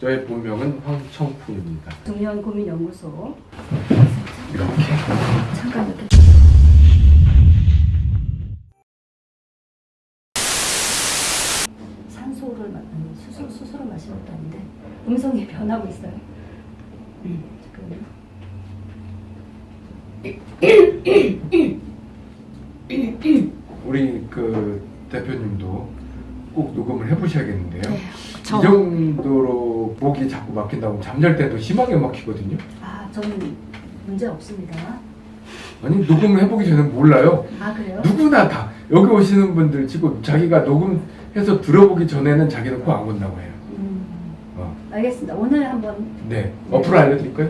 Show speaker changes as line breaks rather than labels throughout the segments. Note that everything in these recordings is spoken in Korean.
저의 본명은 황청풍입니다.
중년 고민 연구소
이렇게
잠깐 이렇게 산소를 마- 아니, 수소 수소를 마시는 것도 아닌데 음성이 변하고 있어요. 음, 잠깐만요.
우리 그 대표님도 꼭 녹음을 해보셔야겠는데요.
네,
이 정도로 목이 자꾸 막힌다고 잠잘 때도 심하게 막히거든요.
아 저는 문제 없습니다.
아니 녹음을 해보기 전에 몰라요.
아 그래요?
누구나 다 여기 오시는 분들 치고 자기가 녹음해서 들어보기 전에는 자기는 코 안 건다고 해요.
음,
어.
알겠습니다. 오늘 한번
네. 어플 알려드릴까요?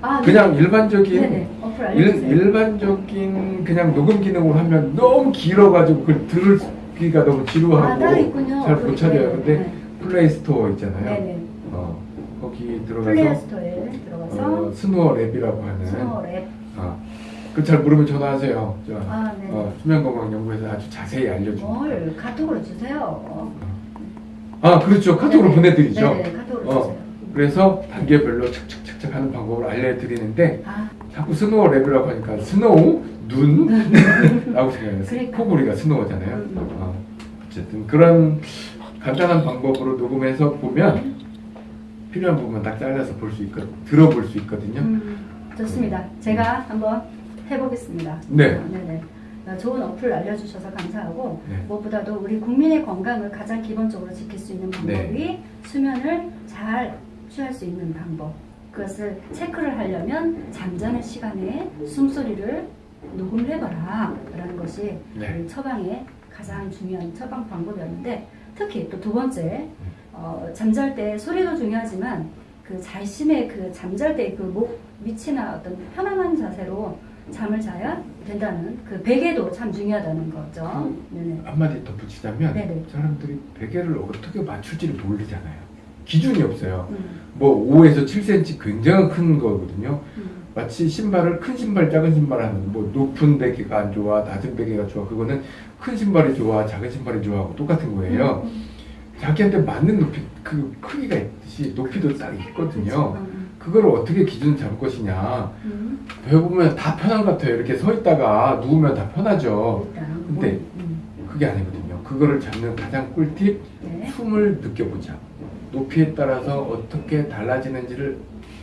아
그냥 일반적인
네네 어플
일,
알려주세요.
일 반적인 그냥 녹음 기능으로 하면 너무 길어가지고 그걸 들을 기가 너무 지루하고
아 따로 있군요.
잘못
어플이.
찾아요.
네,
근데
네.
Play Store 있잖아요.
네네.
어, 거기 들어가서
Store에 들어가서
어, SnoreLab이라고 하는
SnoreLab. 어,
그잘 모르면 전화하세요. 저,
아 네.
어, 수면건강연구에서 아주 자세히 알려줍니다.
뭘 카톡으로 주세요.
아 그렇죠. 카톡으로
네네.
보내드리죠.
네네 카톡으로
어.
주세요.
그래서 단계별로 착착착착 하는 방법을 알려드리는데
아
자꾸 snow lab이라고 하니까 snow 눈 라고 생각해요.
그러니까.
코골이가 스노우잖아요.
음, 음.
어, 어쨌든 그런 간단한 방법으로 녹음해서 보면 필요한 부분만 딱 잘라서 볼 수 있거 들어볼 수 있거든요.
음, 좋습니다. 제가 한번 해보겠습니다.
네.
아, 네네. 아, 좋은 어플 알려주셔서 감사하고
네.
무엇보다도 우리 국민의 건강을 가장 기본적으로 지킬 수 있는 방법이
네.
수면을 잘 취할 수 있는 방법. 그것을 체크를 하려면 잠자는 시간에 숨소리를 녹음을 해봐라 라는 것이
네.
처방의 가장 중요한 처방 방법이었는데 특히 또 두 번째 어, 잠잘 때 소리도 중요하지만 그 자신의 그 잠잘 때 그목 밑이나 어떤 편안한 자세로 잠을 자야 된다는 그 베개도 참 중요하다는 거죠. 네네.
한마디 덧붙이자면
네네.
사람들이 베개를 어떻게 맞출지를 모르잖아요. 기준이 없어요.
음,
뭐 5에서 7cm 굉장히 큰 거거든요.
음,
마치 신발을 큰 신발, 작은 신발 하는 뭐 높은 베개가 안 좋아, 낮은 베개가 좋아. 그거는 큰 신발이 좋아, 작은 신발이 좋아하고 똑같은 거예요.
음,
자기한테 맞는 높이 그 크기가 있듯이 높이도 딱 있거든요.
음,
그걸 어떻게 기준 잡을 것이냐.
음,
배워보면 다 편한 것 같아요. 이렇게 서 있다가 누우면 다 편하죠. 근데
음,
그게 아니거든요. 그거를 잡는 가장 꿀팁,
네.
숨을 느껴보자. 높이에 따라서 어떻게 달라지는지를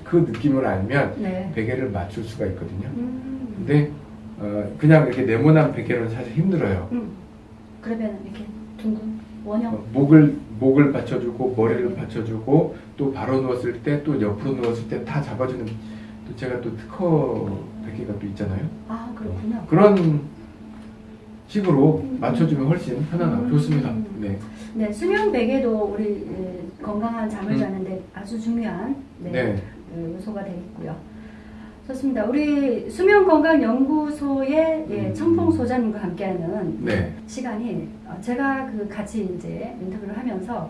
그 느낌을 알면
네.
베개를 맞출 수가 있거든요.
음,
근데 어, 그냥 이렇게 네모난 베개는 사실 힘들어요.
음. 그러면 이렇게 둥근 원형
어, 목을 목을 받쳐주고 머리를 받쳐주고 또 바로 누웠을 때 또 옆으로 누웠을 때 다 잡아주는 또 제가 또 특허 베개가 또 있잖아요.
아 그렇군요.
그런 식으로 맞춰주면 훨씬 편안하고
음.
좋습니다. 네.
네 수면 베개도 우리 에, 건강한 잠을
음.
자는데 아주 중요한 네,
네.
그 요소가 되겠고요. 좋습니다. 우리 수면 건강 연구소의 예,
음.
청풍 소장님과 함께하는
네.
시간이 어, 제가 그 같이 이제 인터뷰를 하면서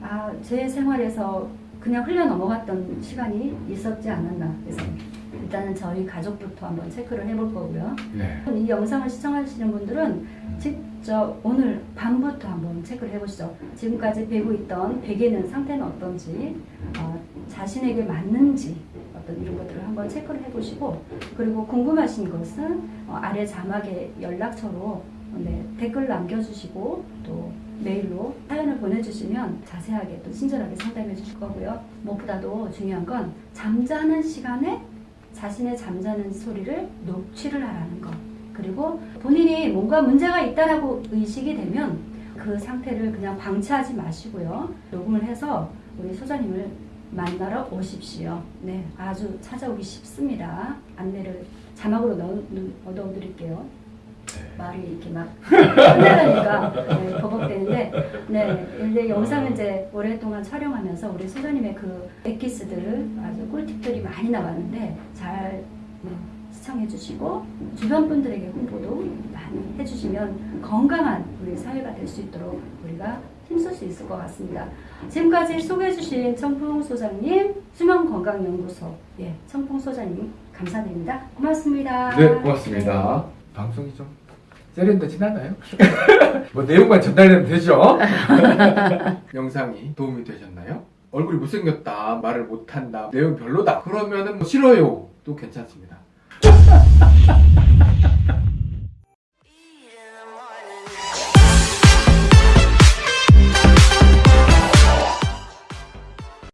아, 제 생활에서 그냥 흘려 넘어갔던 시간이 있었지 않았나. 그래서 일단은 저희 가족부터 한번 체크를 해볼 거고요.
네.
이 영상을 시청하시는 분들은 직접 오늘 밤부터 한번 체크를 해보시죠. 지금까지 베고 있던 베개는 상태는 어떤지, 어, 자신에게 맞는지 어떤 이런 것들을 한번 체크를 해보시고 그리고 궁금하신 것은 어, 아래 자막에 연락처로 네, 댓글 남겨주시고 또 메일로 사연을 보내주시면 자세하게 또 친절하게 상담해 주실 거고요. 무엇보다도 중요한 건 잠자는 시간에 자신의 잠자는 소리를 녹취를 하라는 것. 그리고 본인이 뭔가 문제가 있다라고 의식이 되면 그 상태를 그냥 방치하지 마시고요. 녹음을 해서 우리 소장님을 만나러 오십시오. 네, 아주 찾아오기 쉽습니다. 안내를 자막으로 넣어, 넣어 드릴게요. 말이 이렇게 막 끝나가니까 네, 버벅대는데 네, 근데 영상은 이제 오랫동안 촬영하면서 우리 소장님의 그 엑기스들 아주 꿀팁들이 많이 나왔는데 잘 네, 시청해 주시고 주변 분들에게 홍보도 많이 해주시면 건강한 우리 사회가 될 수 있도록 우리가 힘쓸 수 있을 것 같습니다. 지금까지 소개해 주신 청풍 소장님 수면건강연구소 예, 청풍 소장님 감사드립니다. 고맙습니다.
네, 고맙습니다. 방송이 좀 세련되진 않아요? 뭐 내용만 전달되면 되죠? 영상이 도움이 되셨나요? 얼굴이 못생겼다, 말을 못한다, 내용 별로다. 그러면은 뭐 싫어요. 또 괜찮습니다.